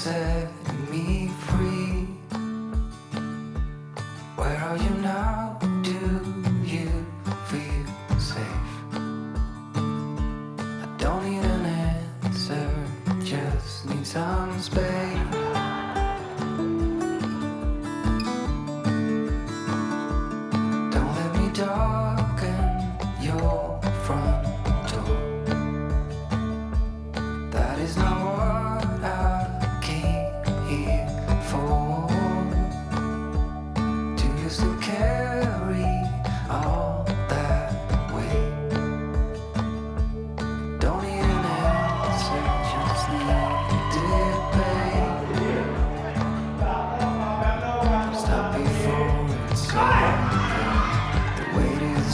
said to me.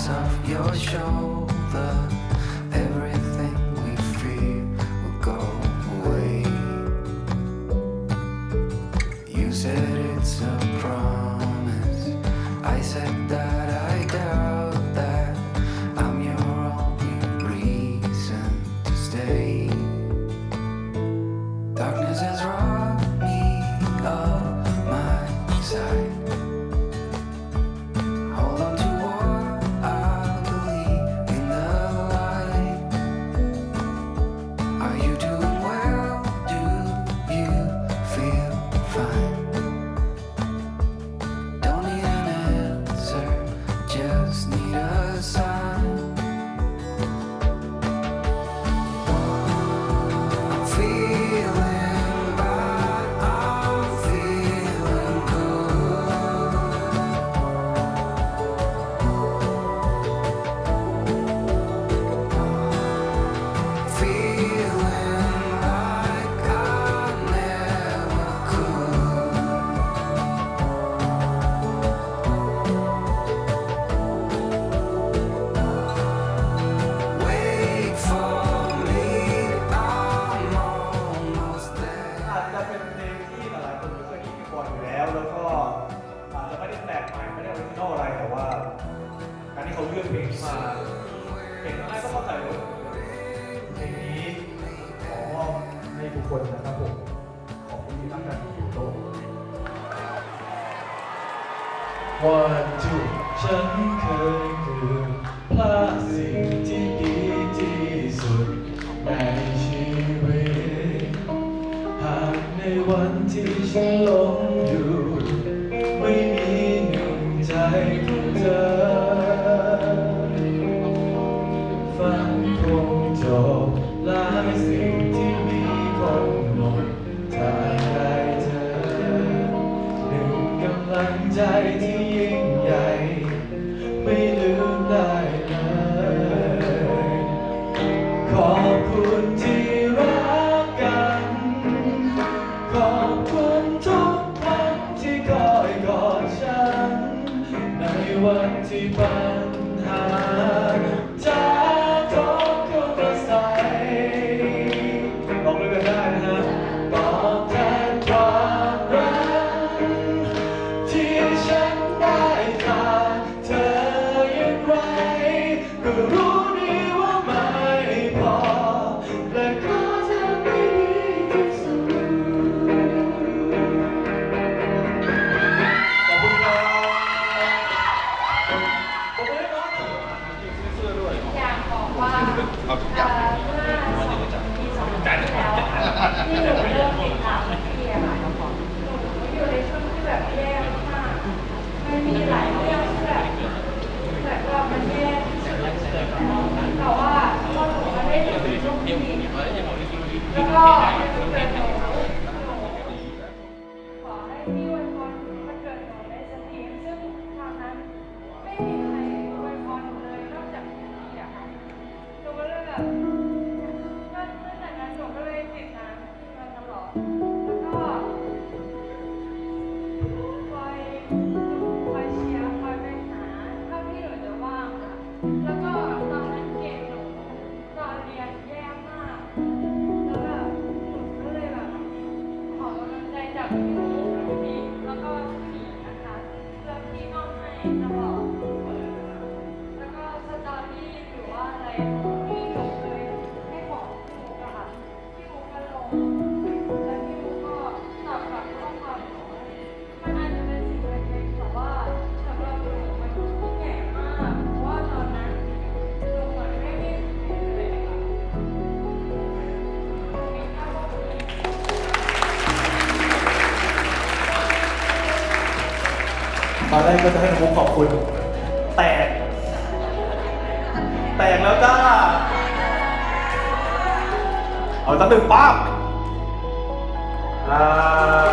off your shoulder. ทุกคนนะครับผม ขอบคุณที่ตั้งใจอยู่โลก One two ฉันเคยคือพลาดสิ่งที่ดีที่สุดในชีวิต หากในวันที่ฉันหลงอยู่ ใจที่ยิ่งใหญ่ ไม่ลืมได้เลยขอบคุณที่รักกัน ขอบคุณทุกครั้งที่คอยกอดฉัน ในวันที่ปัญหา 啊，不要，我那个， ตอนแรกก็จะให้น้องมุกขอบคุณ แตก แตกแล้วจ้า เอาตั้งหนึ่งปั๊บอ่า